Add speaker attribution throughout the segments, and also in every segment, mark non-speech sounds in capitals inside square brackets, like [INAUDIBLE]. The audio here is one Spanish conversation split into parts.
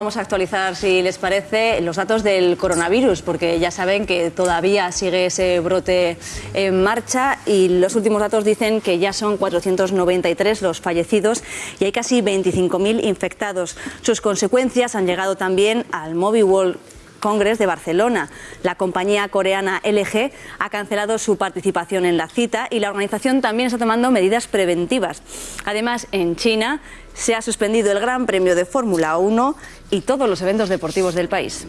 Speaker 1: Vamos a actualizar, si les parece, los datos del coronavirus, porque ya saben que todavía sigue ese brote en marcha y los últimos datos dicen que ya son 493 los fallecidos y hay casi 25.000 infectados. Sus consecuencias han llegado también al Mobile World Congress de Barcelona. La compañía coreana LG ha cancelado su participación en la cita y la organización también está tomando medidas preventivas. Además, en China se ha suspendido el Gran Premio de Fórmula 1 y todos los eventos deportivos del país.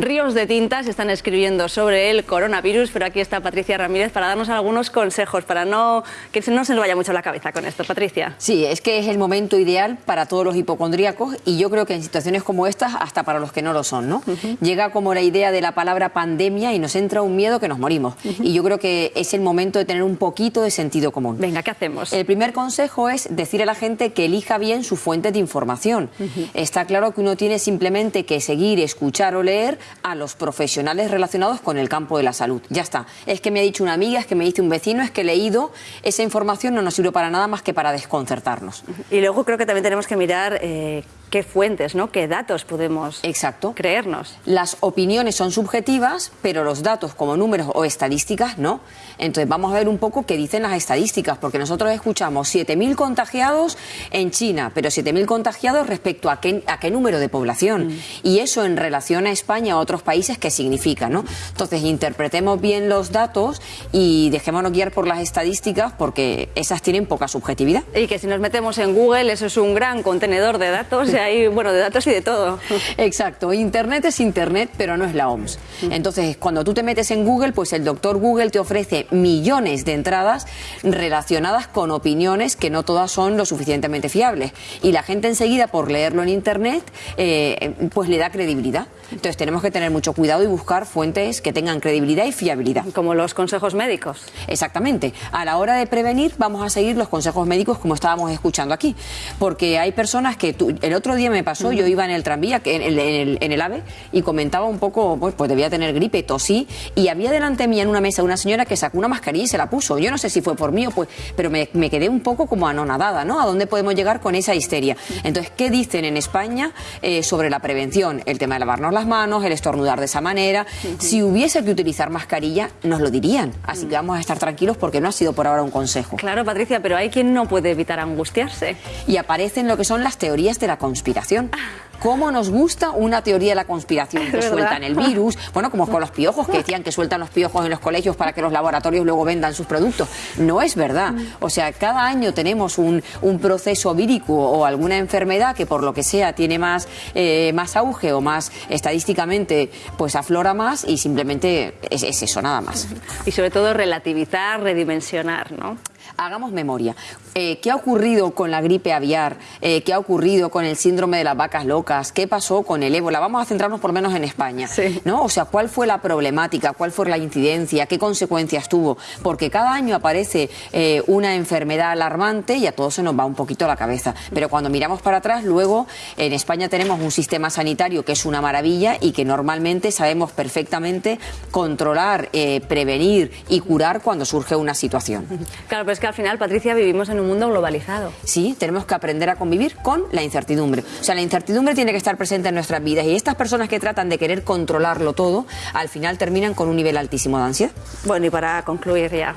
Speaker 1: Ríos de tintas están escribiendo sobre el coronavirus, pero aquí está Patricia Ramírez para darnos algunos consejos, para no que no se nos vaya mucho la cabeza con esto. Patricia.
Speaker 2: Sí, es que es el momento ideal para todos los hipocondríacos y yo creo que en situaciones como estas, hasta para los que no lo son, ¿no? Llega como la idea de la palabra pandemia y nos entra un miedo que nos morimos. Y yo creo que es el momento de tener un poquito de sentido común.
Speaker 1: Venga, ¿qué hacemos?
Speaker 2: El primer consejo es decir a la gente que elija bien su fuente de información. Está claro que uno tiene simplemente que seguir, escuchar o leer a los profesionales relacionados con el campo de la salud. Ya está. Es que me ha dicho una amiga, es que me dice un vecino, es que he leído. Esa información no nos sirve para nada más que para desconcertarnos.
Speaker 1: Y luego creo que también tenemos que mirar eh, qué fuentes, ¿no? qué datos podemos
Speaker 2: Exacto.
Speaker 1: creernos.
Speaker 2: Las opiniones son subjetivas, pero los datos como números o estadísticas no. Entonces vamos a ver un poco qué dicen las estadísticas, porque nosotros escuchamos 7.000 contagiados en China, pero 7.000 contagiados respecto a qué, a qué número de población. Mm. Y eso en relación a España o otros países, ¿qué significa? ¿no? Entonces interpretemos bien los datos y dejémonos guiar por las estadísticas, porque esas tienen poca subjetividad.
Speaker 1: Y que si nos metemos en Google, eso es un gran contenedor de datos [LAUGHS] [LAUGHS] hay, bueno, de datos y de todo. [LAUGHS]
Speaker 2: Exacto, Internet es Internet, pero no es la OMS. Entonces, cuando tú te metes en Google, pues el doctor Google te ofrece millones de entradas relacionadas con opiniones que no todas son lo suficientemente fiables. Y la gente enseguida, por leerlo en Internet, eh, pues le da credibilidad. Entonces tenemos que tener mucho cuidado y buscar fuentes que tengan credibilidad y fiabilidad.
Speaker 1: Como los consejos médicos.
Speaker 2: Exactamente. A la hora de prevenir vamos a seguir los consejos médicos como estábamos escuchando aquí. Porque hay personas que el otro día me pasó, yo iba en el tranvía, en el, en el, AVE, y comentaba un poco, pues, pues, debía tener gripe, tosí, y había delante mía en una mesa una señora que sacó una mascarilla y se la puso. Yo no sé si fue por mí o pues, pero me, quedé un poco como anonadada, ¿no? ¿A dónde podemos llegar con esa histeria? Entonces, ¿qué dicen en España eh, sobre la prevención? El tema de lavarnos las manos, el estornudar de esa manera. Si hubiese que utilizar mascarilla, nos lo dirían. Así que vamos a estar tranquilos porque no ha sido por ahora un consejo.
Speaker 1: Claro, Patricia, pero hay quien no puede evitar angustiarse.
Speaker 2: Y aparecen lo que son las teorías de la conspiración. ¿Cómo nos gusta una teoría de la conspiración? [LAUGHS] Que sueltan el virus, bueno, como con los piojos, que decían que sueltan los piojos en los colegios para que los laboratorios luego vendan sus productos. No es verdad. O sea, cada año tenemos un, proceso vírico o alguna enfermedad que por lo que sea tiene más, eh, más auge o más estadísticamente, pues aflora más y simplemente es, es eso, nada más.
Speaker 1: Y sobre todo relativizar, redimensionar, ¿no?
Speaker 2: Hagamos memoria. Eh, ¿Qué ha ocurrido con la gripe aviar? Eh, ¿Qué ha ocurrido con el síndrome de las vacas locas? ¿Qué pasó con el ébola? Vamos a centrarnos por lo menos en España. ¿no? O sea, ¿cuál fue la problemática? ¿Cuál fue la incidencia? ¿Qué consecuencias tuvo? Porque cada año aparece eh, una enfermedad alarmante y a todos se nos va un poquito la cabeza. Pero cuando miramos para atrás, luego en España tenemos un sistema sanitario que es una maravilla y que normalmente sabemos perfectamente controlar, prevenir y curar cuando surge una situación.
Speaker 1: Claro, pero es que al final, Patricia, vivimos en un mundo globalizado.
Speaker 2: Sí, tenemos que aprender a convivir con la incertidumbre. O sea, la incertidumbre tiene que estar presente en nuestras vidas y estas personas que tratan de querer controlarlo todo, al final terminan con un nivel altísimo de ansiedad.
Speaker 1: Bueno, y para concluir ya,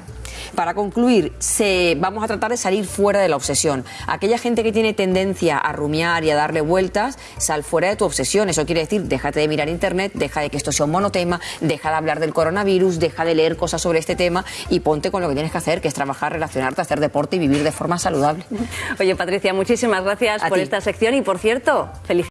Speaker 2: para concluir, se, vamos a tratar de salir fuera de la obsesión. Aquella gente que tiene tendencia a rumiar y a darle vueltas, sal fuera de tu obsesión. Eso quiere decir, déjate de mirar internet, deja de que esto sea un monotema, deja de hablar del coronavirus, deja de leer cosas sobre este tema y ponte con lo que tienes que hacer, que es trabajar, relacionarte, hacer deporte y vivir de forma saludable.
Speaker 1: Oye, Patricia, muchísimas gracias por esta sección y, por cierto, felicidades.